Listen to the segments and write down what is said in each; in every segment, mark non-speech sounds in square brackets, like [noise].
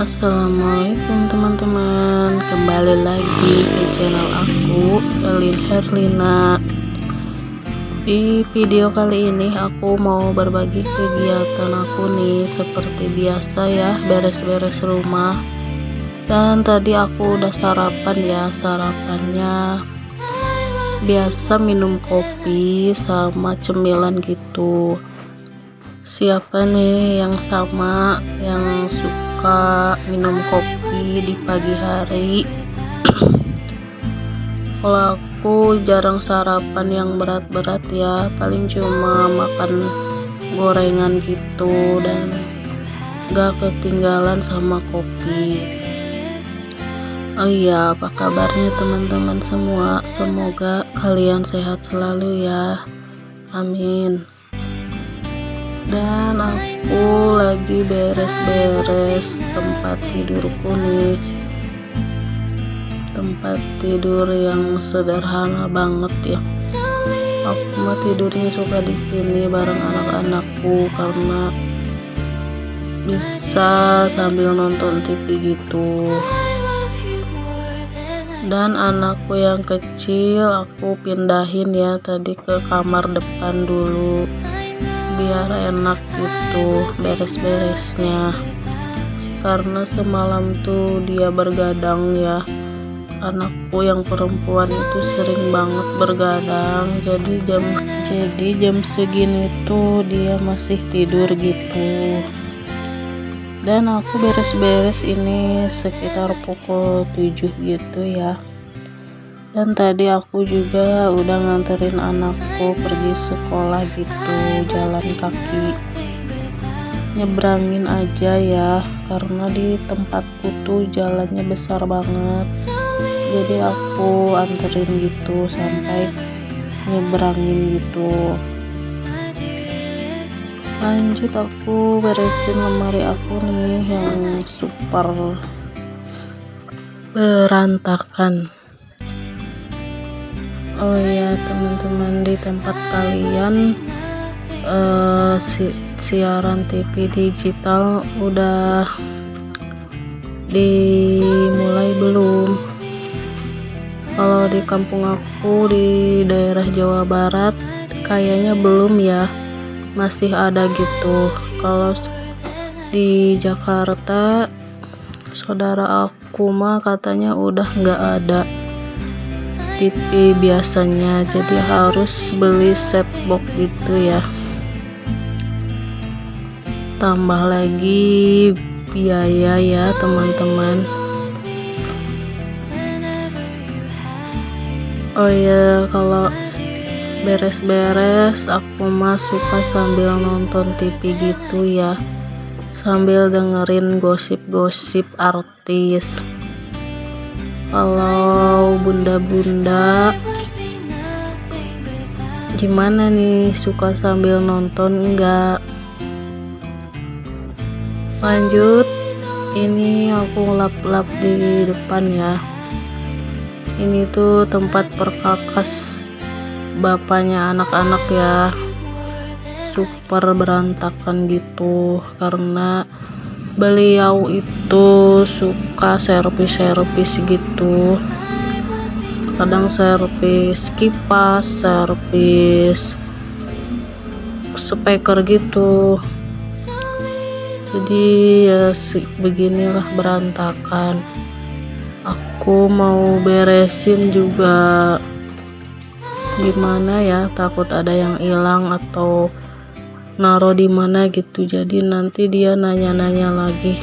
Assalamualaikum teman-teman. Kembali lagi ke channel aku Elin Herlina. Di video kali ini aku mau berbagi kegiatan aku nih Seperti biasa ya beres-beres rumah. Dan tadi aku udah sarapan ya Sarapannya biasa minum kopi sama cemilan gitu. Siapa nih yang sama yang suka minum kopi di pagi hari. [clears throat] Kalau aku jarang sarapan yang berat-berat ya paling cuma makan gorengan gitu dan gak ketinggalan sama kopi. Oh iya apa kabarnya teman-teman semua? Semoga kalian sehat selalu ya. Amin dan aku lagi beres-beres tempat tidurku nih. Tempat tidur yang sederhana banget ya. Aku mah tidurnya suka di sini bareng anak-anakku karena bisa sambil nonton TV gitu. Dan anakku yang kecil aku pindahin ya tadi ke kamar depan dulu biar enak gitu beres-beresnya. Karena semalam tuh dia bergadang ya. Anakku yang perempuan itu sering banget bergadang. Jadi jam jadi jam segini tuh dia masih tidur gitu. Dan aku beres-beres ini sekitar pukul 7 gitu ya dan tadi aku juga udah nganterin anakku pergi sekolah gitu jalan kaki. Nyebrangin aja ya karena di tempatku tuh jalannya besar banget. Jadi aku anterin gitu sampai nyebrangin gitu. Lanjut aku beresin lemari aku nih yang super berantakan oh ya teman-teman di tempat kalian uh, si siaran TV digital udah dimulai belum? Kalau di kampung aku di daerah Jawa Barat kayaknya belum ya. Masih ada gitu. Kalau di Jakarta saudara aku mah katanya udah nggak ada TV biasanya jadi harus beli set box gitu ya. Tambah lagi biaya ya teman-teman. Oh ya kalau beres-beres aku mah suka sambil nonton TV gitu ya. Sambil dengerin gosip-gosip artis kalau bunda-bunda gimana nih? Suka sambil nonton enggak lanjut. Ini aku lap-lap di depan ya. Ini tuh tempat perkakas bapaknya anak-anak ya. Super berantakan gitu karena beliau itu suka servis-servis gitu. Kadang servis kipas servis speaker gitu. Jadi ya beginilah berantakan. Aku mau beresin juga. Gimana ya takut ada yang hilang atau naruh di mana gitu. Jadi nanti dia nanya-nanya lagi.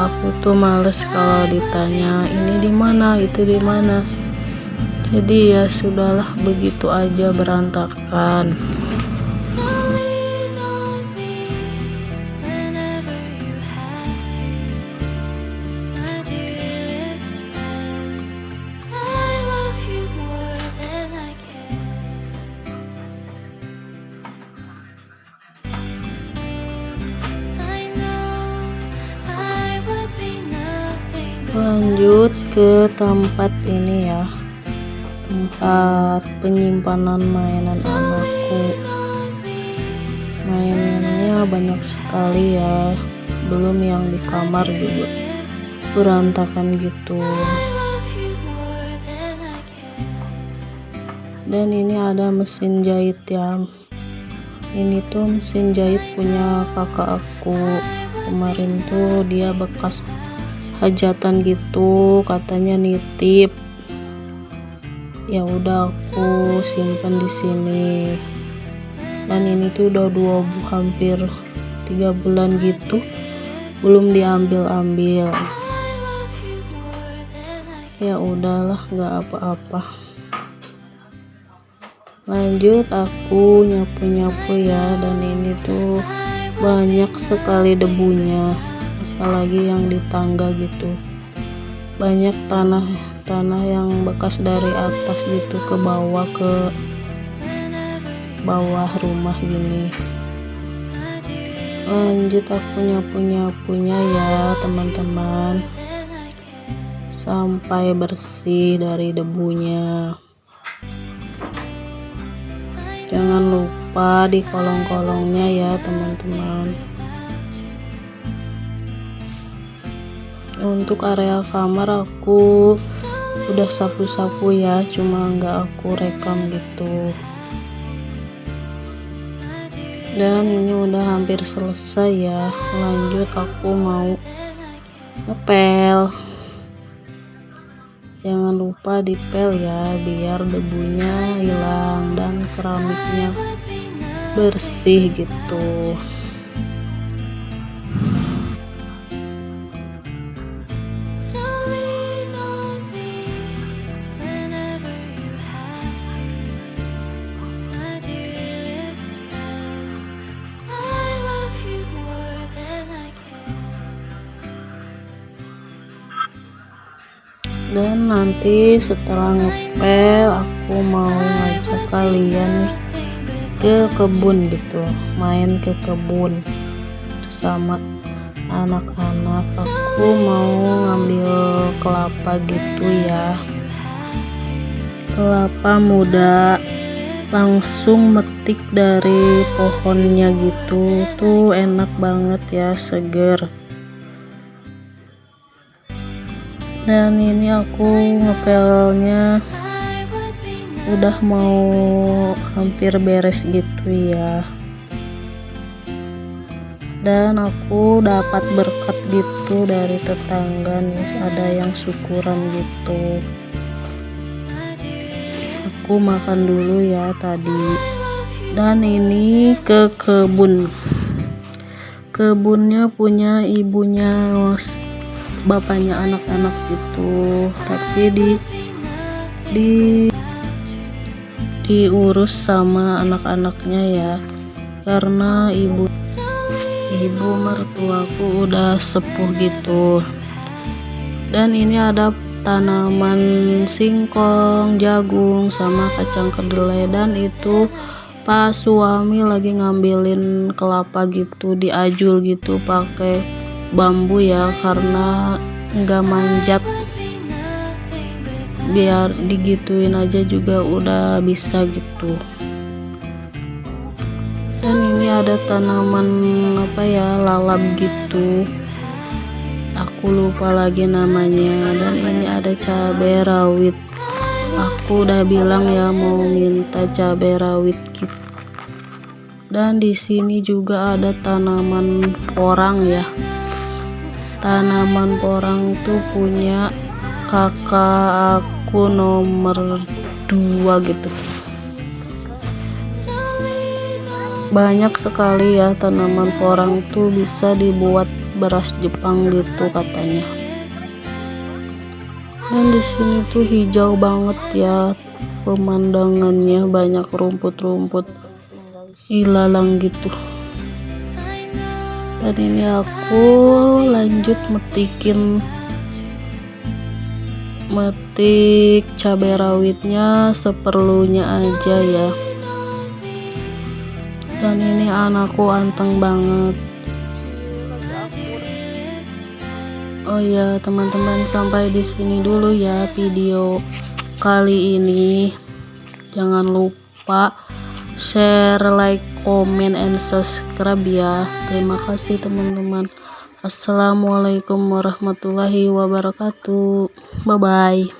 Aku tuh males kalau ditanya ini di mana? Itu di mana? Jadi ya sudahlah begitu aja berantakan lanjut ke tempat ini ya. Tempat penyimpanan mainan anakku. Mainannya banyak sekali ya. Belum yang di kamar juga. Berantakan gitu. Dan ini ada mesin jahit ya. Ini tuh mesin jahit punya kakak aku. Kemarin tuh dia bekas hajatan gitu katanya nitip. Ya udah aku simpan di sini. Dan ini tuh udah dua hampir tiga bulan gitu belum diambil ambil ya udahlah nggak apa-apa. Lanjut aku nyapu-nyapu ya dan ini tuh banyak sekali debunya apalagi yang di tangga gitu. Banyak tanah tanah yang bekas dari atas gitu ke bawah ke bawah rumah gini. Lanjut aku nyapu-nyapunya ya teman-teman. Sampai bersih dari debunya. Jangan lupa di kolong-kolongnya ya teman-teman untuk area kamar aku udah sapu-sapu ya cuma nggak aku rekam gitu. Dan ini udah hampir selesai ya. Lanjut aku mau ngepel. Jangan lupa dipel ya biar debunya hilang dan keramiknya bersih gitu dan nanti setelah ngepel aku mau ngajak kalian nih ke kebun gitu. Main ke kebun bersama anak-anak. Aku mau ngambil kelapa gitu ya. Kelapa muda langsung metik dari pohonnya gitu. Tuh enak banget ya seger dan ini aku ngepelnya udah mau hampir beres gitu ya. Dan aku dapat berkat gitu dari tetangga nih ada yang syukuran gitu. Aku makan dulu ya tadi. Dan ini ke kebun. Kebunnya punya ibunya bapaknya anak-anak gitu. Tapi di di diurus sama anak-anaknya ya. Karena ibu ibu mertuaku udah sepuh gitu. Dan ini ada tanaman singkong jagung sama kacang kedelai. Dan itu pas suami lagi ngambilin kelapa gitu diajul gitu pakai bambu ya karena nggak manjat. Biar digituin aja juga udah bisa gitu. Dan ini ada tanaman apa ya lalap gitu. Aku lupa lagi namanya. Dan ini ada cabai rawit. Aku udah bilang ya mau minta cabai rawit gitu dan di sini juga ada tanaman orang ya tanaman porang tuh punya kakak aku nomor dua gitu. Banyak sekali ya tanaman porang tuh bisa dibuat beras Jepang gitu katanya. Dan di sini tuh hijau banget ya pemandangannya banyak rumput-rumput ilalang gitu dan ini aku lanjut metikin metik cabai rawitnya seperlunya aja ya. Dan ini anakku anteng banget. Oh ya teman-teman sampai di sini dulu ya video kali ini. Jangan lupa share like Komen and subscribe ya. Terima kasih teman-teman. Assalamualaikum warahmatullahi wabarakatuh. Bye bye